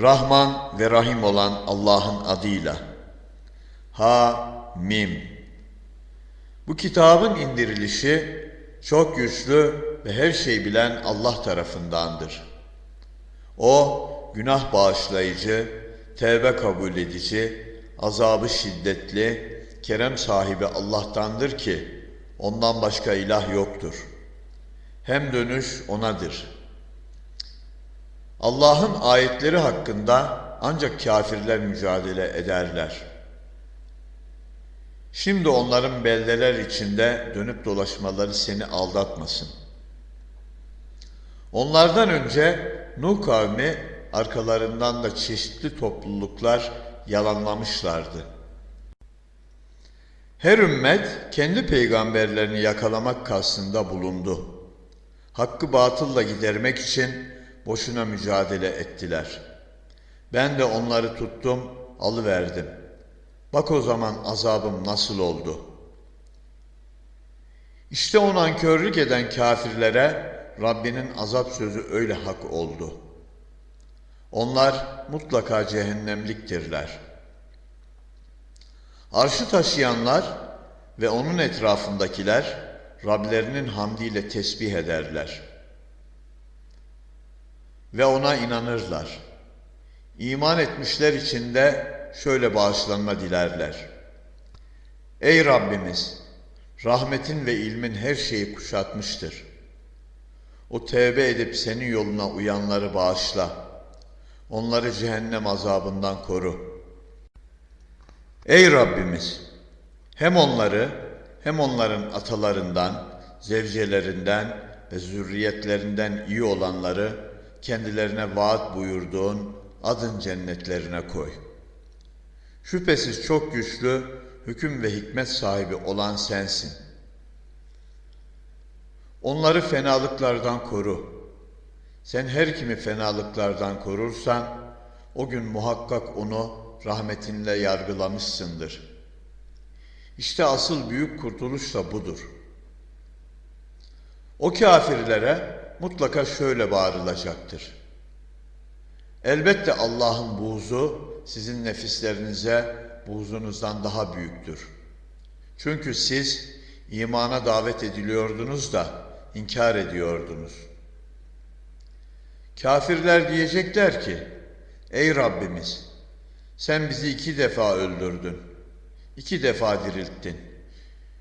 Rahman ve Rahim olan Allah'ın adıyla. Ha Mim. Bu kitabın indirilişi çok güçlü ve her şey bilen Allah tarafındandır. O günah bağışlayıcı, tevbe kabul edici, azabı şiddetli, kerem sahibi Allah'tandır ki ondan başka ilah yoktur. Hem dönüş O'nadır. Allah'ın ayetleri hakkında ancak kafirler mücadele ederler. Şimdi onların beldeler içinde dönüp dolaşmaları seni aldatmasın. Onlardan önce Nuh kavmi arkalarından da çeşitli topluluklar yalanlamışlardı. Her ümmet kendi peygamberlerini yakalamak kastında bulundu. Hakkı batılla gidermek için boşuna mücadele ettiler. Ben de onları tuttum, alıverdim. Bak o zaman azabım nasıl oldu. İşte o nankörlük eden kafirlere Rabbinin azap sözü öyle hak oldu. Onlar mutlaka cehennemliktirler. Arşı taşıyanlar ve onun etrafındakiler Rablerinin hamdiyle tesbih ederler. Ve ona inanırlar. İman etmişler için de şöyle bağışlanma dilerler. Ey Rabbimiz! Rahmetin ve ilmin her şeyi kuşatmıştır. O tevbe edip senin yoluna uyanları bağışla. Onları cehennem azabından koru. Ey Rabbimiz! Hem onları hem onların atalarından, zevcelerinden ve zürriyetlerinden iyi olanları kendilerine vaat buyurduğun adın cennetlerine koy. Şüphesiz çok güçlü, hüküm ve hikmet sahibi olan sensin. Onları fenalıklardan koru. Sen her kimi fenalıklardan korursan, o gün muhakkak onu rahmetinle yargılamışsındır. İşte asıl büyük kurtuluş da budur. O kafirlere mutlaka şöyle bağırılacaktır. Elbette Allah'ın buğzu sizin nefislerinize buğzunuzdan daha büyüktür. Çünkü siz imana davet ediliyordunuz da inkar ediyordunuz. Kafirler diyecekler ki, Ey Rabbimiz, sen bizi iki defa öldürdün, iki defa dirilttin.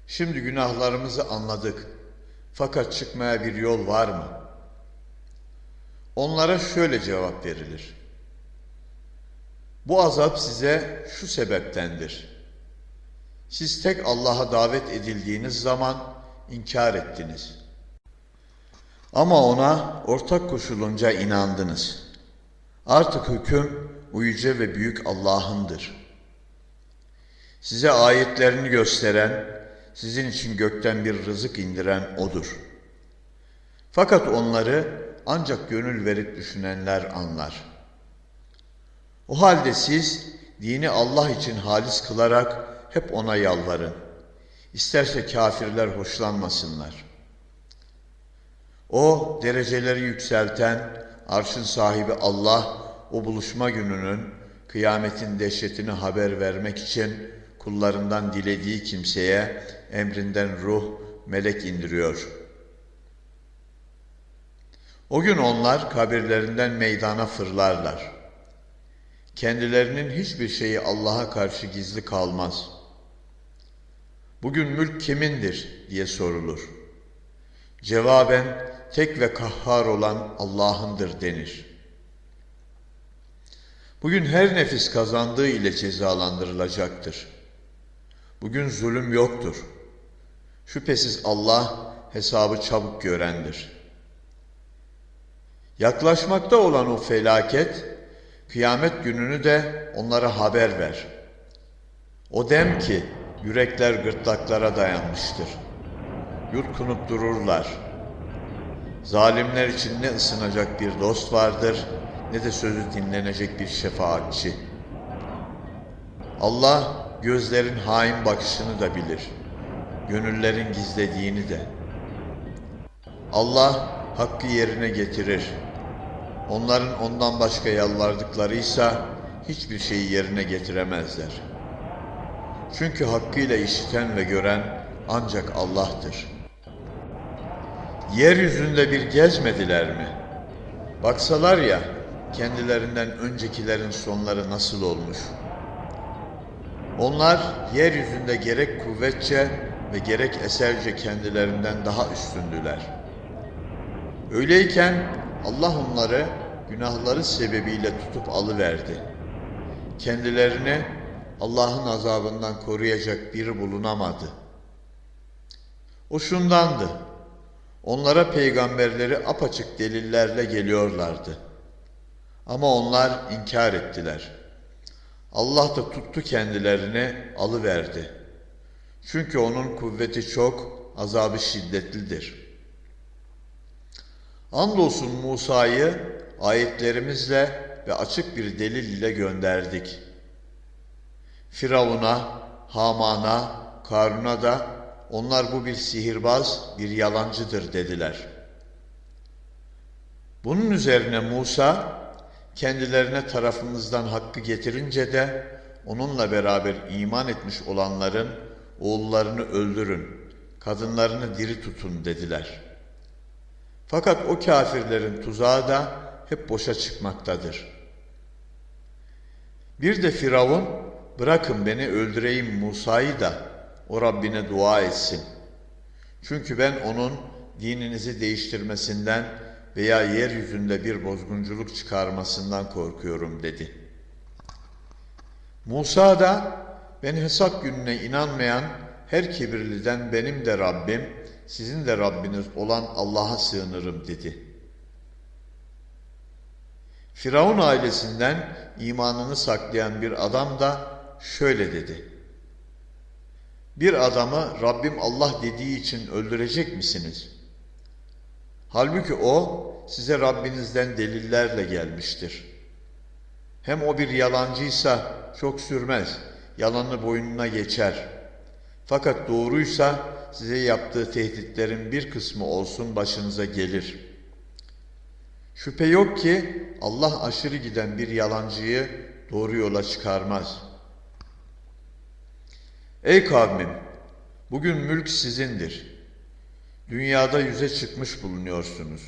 Şimdi günahlarımızı anladık, fakat çıkmaya bir yol var mı? Onlara şöyle cevap verilir. Bu azap size şu sebeptendir. Siz tek Allah'a davet edildiğiniz zaman inkar ettiniz. Ama ona ortak koşulunca inandınız. Artık hüküm uyucu ve büyük Allah'ındır. Size ayetlerini gösteren, sizin için gökten bir rızık indiren O'dur. Fakat onları ancak gönül verip düşünenler anlar. O halde siz dini Allah için halis kılarak hep O'na yalvarın. İsterse kafirler hoşlanmasınlar. O dereceleri yükselten, arşın sahibi Allah, o buluşma gününün, kıyametin dehşetini haber vermek için kullarından dilediği kimseye emrinden ruh, melek indiriyor. O gün onlar kabirlerinden meydana fırlarlar. Kendilerinin hiçbir şeyi Allah'a karşı gizli kalmaz. Bugün mülk kimindir diye sorulur. Cevaben tek ve kahhar olan Allah'ındır denir. Bugün her nefis kazandığı ile cezalandırılacaktır. Bugün zulüm yoktur. Şüphesiz Allah hesabı çabuk görendir. Yaklaşmakta olan o felaket, kıyamet gününü de onlara haber ver. O dem ki yürekler gırtlaklara dayanmıştır. Yutkunup dururlar. Zalimler için ne ısınacak bir dost vardır, ne de sözü dinlenecek bir şefaatçi. Allah gözlerin hain bakışını da bilir. Gönüllerin gizlediğini de. Allah hakkı yerine getirir. Onların ondan başka yalvardıklarıysa hiçbir şeyi yerine getiremezler. Çünkü hakkıyla işiten ve gören ancak Allah'tır. Yeryüzünde bir gezmediler mi? Baksalar ya kendilerinden öncekilerin sonları nasıl olmuş? Onlar yeryüzünde gerek kuvvetçe ve gerek eserce kendilerinden daha üstündüler. Öyleyken Allah onları günahları sebebiyle tutup alıverdi. Kendilerini Allah'ın azabından koruyacak biri bulunamadı. O şundandı. Onlara peygamberleri apaçık delillerle geliyorlardı. Ama onlar inkar ettiler. Allah da tuttu kendilerini alıverdi. Çünkü onun kuvveti çok, azabı şiddetlidir. Andolsun Musa'yı ayetlerimizle ve açık bir delil ile gönderdik. Firavun'a, Haman'a, Karun'a da onlar bu bir sihirbaz, bir yalancıdır dediler. Bunun üzerine Musa kendilerine tarafımızdan hakkı getirince de onunla beraber iman etmiş olanların oğullarını öldürün, kadınlarını diri tutun dediler. Fakat o kafirlerin tuzağı da hep boşa çıkmaktadır. Bir de Firavun, bırakın beni öldüreyim Musa'yı da o Rabbine dua etsin. Çünkü ben onun dininizi değiştirmesinden veya yeryüzünde bir bozgunculuk çıkarmasından korkuyorum dedi. Musa da ben hesap gününe inanmayan her kibirliden benim de Rabbim, sizin de Rabbiniz olan Allah'a sığınırım dedi. Firavun ailesinden imanını saklayan bir adam da şöyle dedi. Bir adamı Rabbim Allah dediği için öldürecek misiniz? Halbuki o size Rabbinizden delillerle gelmiştir. Hem o bir yalancıysa çok sürmez, yalanı boynuna geçer. Fakat doğruysa size yaptığı tehditlerin bir kısmı olsun başınıza gelir. Şüphe yok ki Allah aşırı giden bir yalancıyı doğru yola çıkarmaz. Ey kavmim! Bugün mülk sizindir. Dünyada yüze çıkmış bulunuyorsunuz.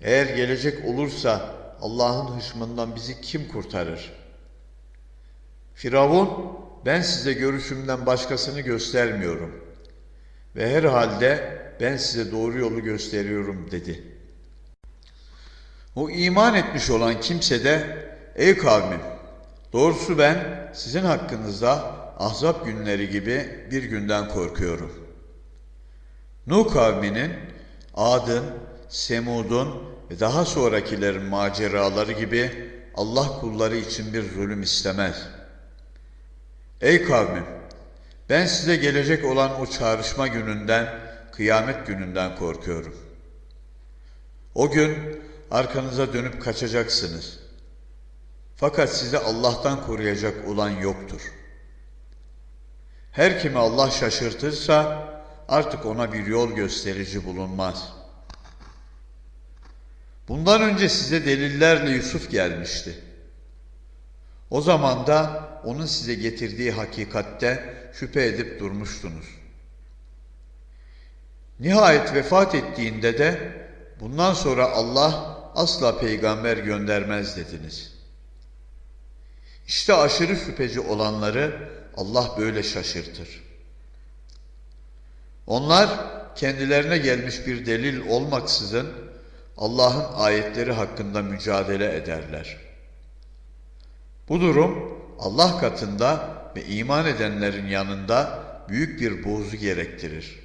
Eğer gelecek olursa Allah'ın hışmından bizi kim kurtarır? Firavun, ben size görüşümden başkasını göstermiyorum. Ve herhalde ben size doğru yolu gösteriyorum dedi. O iman etmiş olan kimse de, ey kavmim, doğrusu ben sizin hakkınızda ahzap günleri gibi bir günden korkuyorum. Nuh kavminin, Ad'ın, Semud'un ve daha sonrakilerin maceraları gibi Allah kulları için bir zulüm istemez. Ey kavmim! Ben size gelecek olan o çağrışma gününden, kıyamet gününden korkuyorum. O gün arkanıza dönüp kaçacaksınız. Fakat sizi Allah'tan koruyacak olan yoktur. Her kimi Allah şaşırtırsa artık ona bir yol gösterici bulunmaz.'' Bundan önce size delillerle Yusuf gelmişti. O zaman da onun size getirdiği hakikatte şüphe edip durmuştunuz. Nihayet vefat ettiğinde de bundan sonra Allah asla peygamber göndermez dediniz. İşte aşırı şüpheci olanları Allah böyle şaşırtır. Onlar kendilerine gelmiş bir delil olmaksızın Allah'ın ayetleri hakkında mücadele ederler. Bu durum Allah katında ve iman edenlerin yanında büyük bir bozu gerektirir.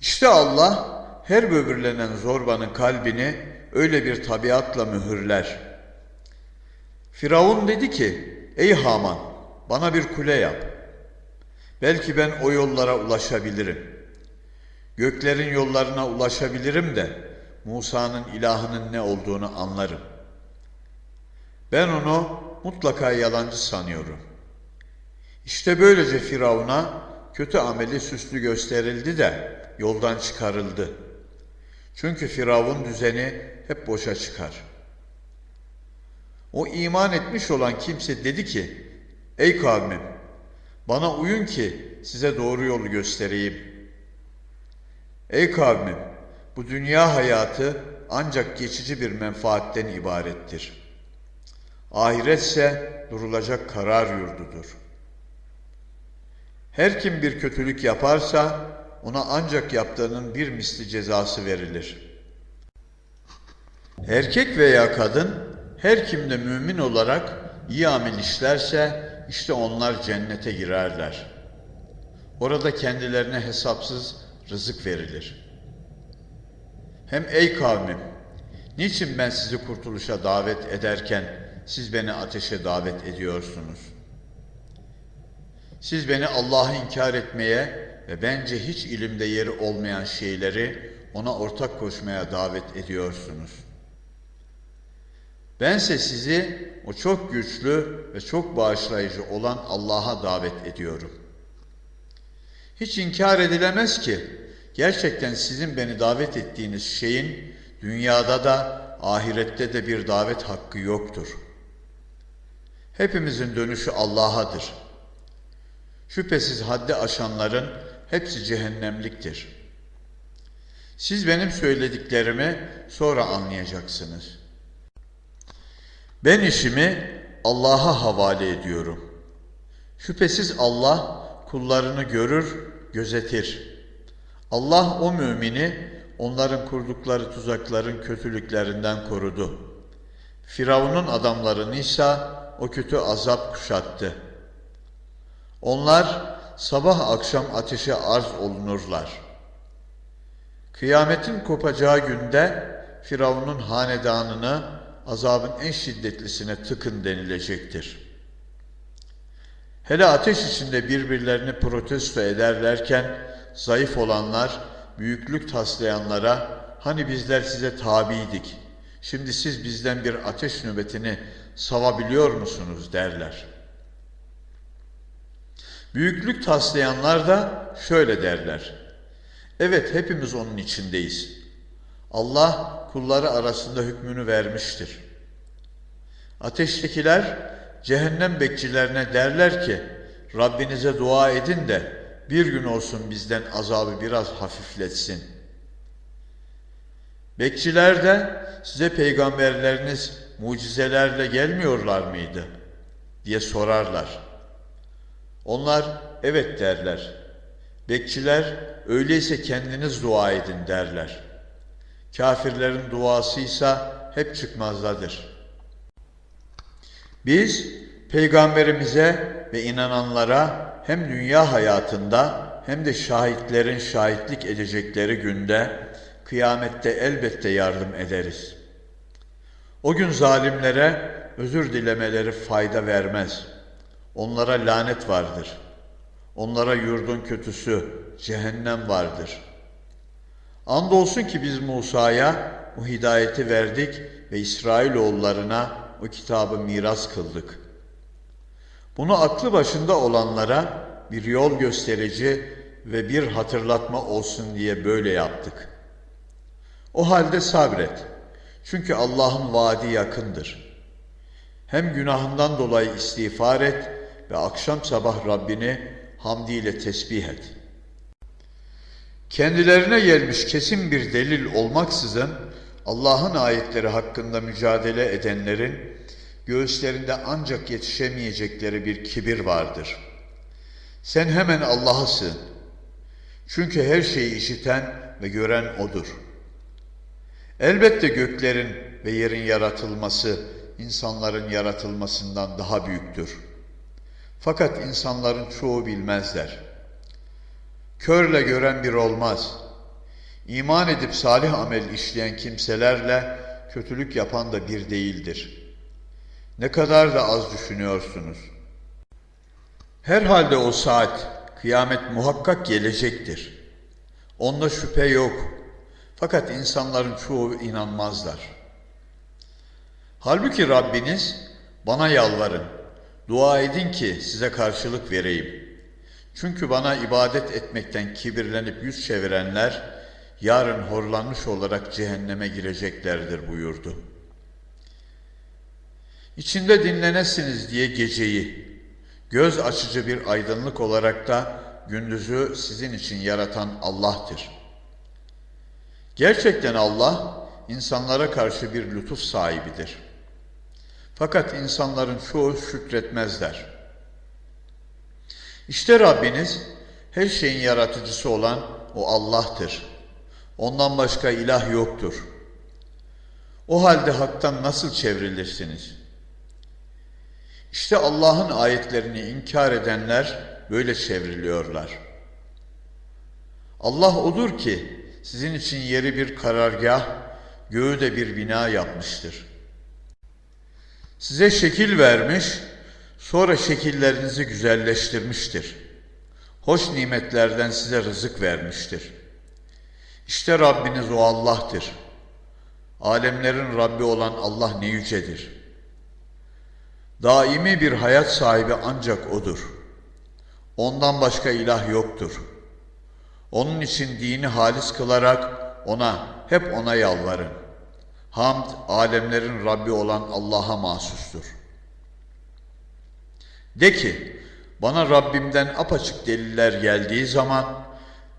İşte Allah her böbürlenen zorbanın kalbini öyle bir tabiatla mühürler. Firavun dedi ki, ey Haman bana bir kule yap. Belki ben o yollara ulaşabilirim.'' Göklerin yollarına ulaşabilirim de Musa'nın ilahının ne olduğunu anlarım. Ben onu mutlaka yalancı sanıyorum. İşte böylece Firavun'a kötü ameli süslü gösterildi de yoldan çıkarıldı. Çünkü Firavun düzeni hep boşa çıkar. O iman etmiş olan kimse dedi ki, Ey kavmim, bana uyun ki size doğru yolu göstereyim. Ey kavmim, bu dünya hayatı ancak geçici bir menfaatten ibarettir. Ahiretse durulacak karar yurdudur. Her kim bir kötülük yaparsa ona ancak yaptığının bir misli cezası verilir. Erkek veya kadın her kimde mümin olarak iyi amel işlerse işte onlar cennete girerler. Orada kendilerine hesapsız rızık verilir. Hem ey kavmim, niçin ben sizi kurtuluşa davet ederken siz beni ateşe davet ediyorsunuz? Siz beni Allah'ı inkar etmeye ve bence hiç ilimde yeri olmayan şeyleri ona ortak koşmaya davet ediyorsunuz. Bense sizi o çok güçlü ve çok bağışlayıcı olan Allah'a davet ediyorum. Hiç inkar edilemez ki gerçekten sizin beni davet ettiğiniz şeyin dünyada da ahirette de bir davet hakkı yoktur. Hepimizin dönüşü Allah'adır. Şüphesiz haddi aşanların hepsi cehennemliktir. Siz benim söylediklerimi sonra anlayacaksınız. Ben işimi Allah'a havale ediyorum. Şüphesiz Allah kullarını görür, gözetir. Allah o mümini onların kurdukları tuzakların kötülüklerinden korudu. Firavun'un adamlarını ise o kötü azap kuşattı. Onlar sabah akşam ateşe arz olunurlar. Kıyametin kopacağı günde Firavun'un hanedanını azabın en şiddetlisine tıkın denilecektir. Hele ateş içinde birbirlerini protesto ederlerken zayıf olanlar büyüklük taslayanlara hani bizler size tabiydik, şimdi siz bizden bir ateş nöbetini savabiliyor musunuz derler. Büyüklük taslayanlar da şöyle derler. Evet hepimiz onun içindeyiz. Allah kulları arasında hükmünü vermiştir. Ateştekiler cehennem bekçilerine derler ki Rabbinize dua edin de bir gün olsun bizden azabı biraz hafifletsin. Bekçiler de size peygamberleriniz mucizelerle gelmiyorlar mıydı? diye sorarlar. Onlar evet derler. Bekçiler öyleyse kendiniz dua edin derler. Kafirlerin duasıysa hep çıkmazdadır. Biz peygamberimize ve inananlara hem dünya hayatında hem de şahitlerin şahitlik edecekleri günde kıyamette elbette yardım ederiz. O gün zalimlere özür dilemeleri fayda vermez. Onlara lanet vardır. Onlara yurdun kötüsü cehennem vardır. Andolsun ki biz Musa'ya o hidayeti verdik ve İsrailoğullarına o kitabı miras kıldık. Bunu aklı başında olanlara bir yol gösterici ve bir hatırlatma olsun diye böyle yaptık. O halde sabret. Çünkü Allah'ın vaadi yakındır. Hem günahından dolayı istiğfar et ve akşam sabah Rabbini hamdiyle tesbih et. Kendilerine gelmiş kesin bir delil olmaksızın Allah'ın ayetleri hakkında mücadele edenlerin göğüslerinde ancak yetişemeyecekleri bir kibir vardır. Sen hemen Allah'a. Çünkü her şeyi işiten ve gören O'dur. Elbette göklerin ve yerin yaratılması insanların yaratılmasından daha büyüktür. Fakat insanların çoğu bilmezler. Körle gören bir olmaz. İman edip salih amel işleyen kimselerle kötülük yapan da bir değildir. Ne kadar da az düşünüyorsunuz. Herhalde o saat, kıyamet muhakkak gelecektir. Onda şüphe yok. Fakat insanların çoğu inanmazlar. Halbuki Rabbiniz bana yalvarın, dua edin ki size karşılık vereyim. Çünkü bana ibadet etmekten kibirlenip yüz çevirenler yarın horlanmış olarak cehenneme gireceklerdir buyurdu. İçinde dinlenesiniz diye geceyi, göz açıcı bir aydınlık olarak da gündüzü sizin için yaratan Allah'tır. Gerçekten Allah insanlara karşı bir lütuf sahibidir. Fakat insanların çoğu şükretmezler. İşte Rabbiniz her şeyin yaratıcısı olan o Allah'tır. Ondan başka ilah yoktur. O halde haktan nasıl çevrilirsiniz? İşte Allah'ın ayetlerini inkar edenler böyle çevriliyorlar. Allah odur ki sizin için yeri bir karargah, göğü de bir bina yapmıştır. Size şekil vermiş, sonra şekillerinizi güzelleştirmiştir. Hoş nimetlerden size rızık vermiştir. İşte Rabbiniz o Allah'tır. Alemlerin Rabbi olan Allah ne yücedir. Daimi bir hayat sahibi ancak O'dur. Ondan başka ilah yoktur. Onun için dini halis kılarak O'na, hep O'na yalvarın. Hamd, alemlerin Rabbi olan Allah'a mahsustur. De ki, bana Rabbimden apaçık deliller geldiği zaman,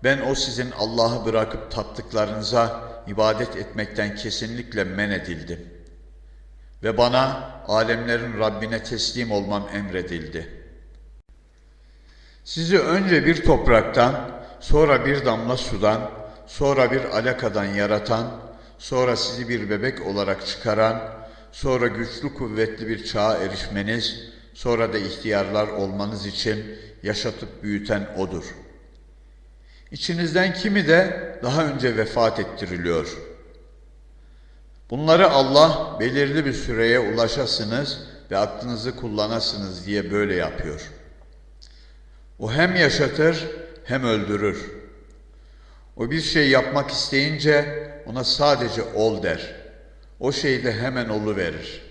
ben o sizin Allah'ı bırakıp taptıklarınıza ibadet etmekten kesinlikle men edildim. Ve bana alemlerin Rabbine teslim olmam emredildi. Sizi önce bir topraktan, sonra bir damla sudan, sonra bir alakadan yaratan, sonra sizi bir bebek olarak çıkaran, sonra güçlü kuvvetli bir çağa erişmeniz, sonra da ihtiyarlar olmanız için yaşatıp büyüten O'dur. İçinizden kimi de daha önce vefat ettiriliyor. Bunları Allah belirli bir süreye ulaşasınız ve aklınızı kullanasınız diye böyle yapıyor. O hem yaşatır hem öldürür. O bir şey yapmak isteyince ona sadece ol der. O şey de hemen olu verir.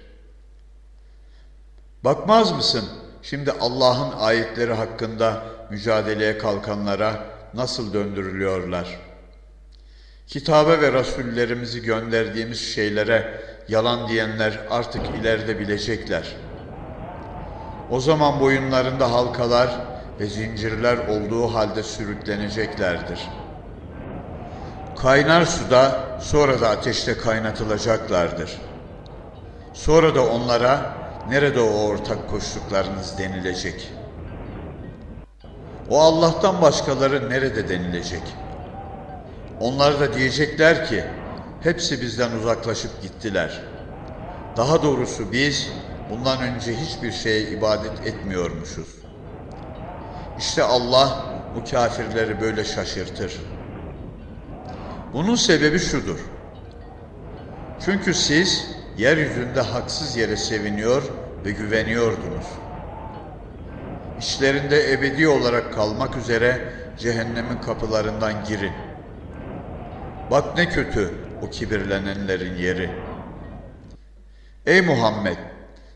Bakmaz mısın şimdi Allah'ın ayetleri hakkında mücadeleye kalkanlara nasıl döndürülüyorlar? Kitabe ve rasullerimizi gönderdiğimiz şeylere yalan diyenler artık ileride bilecekler. O zaman boyunlarında halkalar ve zincirler olduğu halde sürükleneceklerdir. Kaynar suda sonra da ateşte kaynatılacaklardır. Sonra da onlara nerede o ortak koştuklarınız denilecek. O Allah'tan başkaları nerede denilecek? Onlar da diyecekler ki hepsi bizden uzaklaşıp gittiler. Daha doğrusu biz bundan önce hiçbir şeye ibadet etmiyormuşuz. İşte Allah bu kafirleri böyle şaşırtır. Bunun sebebi şudur. Çünkü siz yeryüzünde haksız yere seviniyor ve güveniyordunuz. İşlerinde ebedi olarak kalmak üzere cehennemin kapılarından girin. Bak ne kötü o kibirlenenlerin yeri. Ey Muhammed!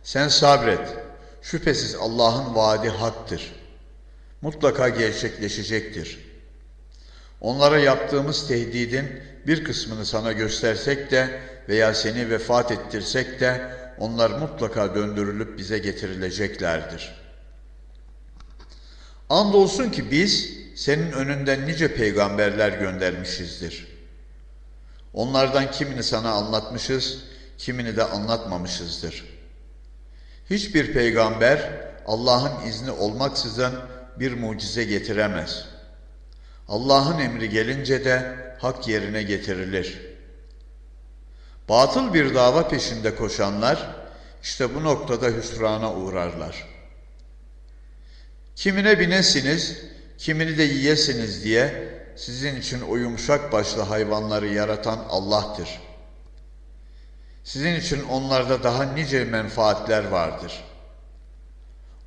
Sen sabret. Şüphesiz Allah'ın vaadi haktır. Mutlaka gerçekleşecektir. Onlara yaptığımız tehdidin bir kısmını sana göstersek de veya seni vefat ettirsek de onlar mutlaka döndürülüp bize getirileceklerdir. Andolsun ki biz senin önünden nice peygamberler göndermişizdir. Onlardan kimini sana anlatmışız, kimini de anlatmamışızdır. Hiçbir peygamber Allah'ın izni olmaksızın bir mucize getiremez. Allah'ın emri gelince de hak yerine getirilir. Batıl bir dava peşinde koşanlar işte bu noktada hüsrana uğrarlar. Kimine binesiniz, kimini de yiyesiniz diye sizin için o yumuşak başlı hayvanları yaratan Allah'tır. Sizin için onlarda daha nice menfaatler vardır.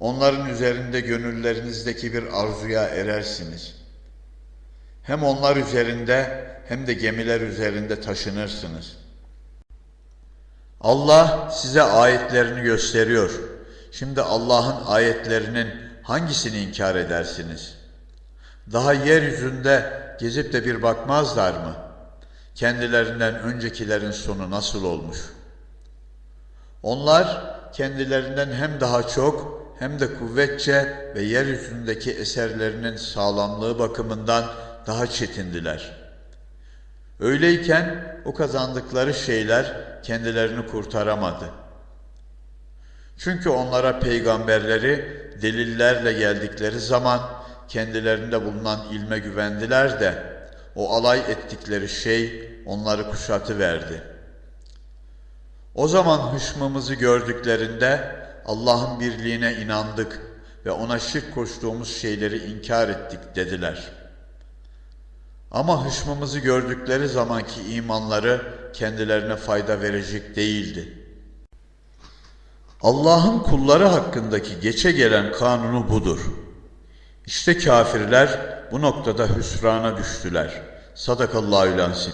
Onların üzerinde gönüllerinizdeki bir arzuya erersiniz. Hem onlar üzerinde hem de gemiler üzerinde taşınırsınız. Allah size ayetlerini gösteriyor. Şimdi Allah'ın ayetlerinin hangisini inkar edersiniz? Daha yeryüzünde gezip de bir bakmazlar mı? kendilerinden öncekilerin sonu nasıl olmuş? Onlar kendilerinden hem daha çok hem de kuvvetçe ve yeryüzündeki eserlerinin sağlamlığı bakımından daha çetindiler. Öyleyken o kazandıkları şeyler kendilerini kurtaramadı. Çünkü onlara peygamberleri delillerle geldikleri zaman kendilerinde bulunan ilme güvendiler de o alay ettikleri şey onları kuşatıverdi. O zaman hışmımızı gördüklerinde Allah'ın birliğine inandık ve ona şirk koştuğumuz şeyleri inkar ettik dediler. Ama hışmımızı gördükleri zamanki imanları kendilerine fayda verecek değildi. Allah'ın kulları hakkındaki geçe gelen kanunu budur. İşte kafirler bu noktada hüsrana düştüler. Sadakallahü lansim.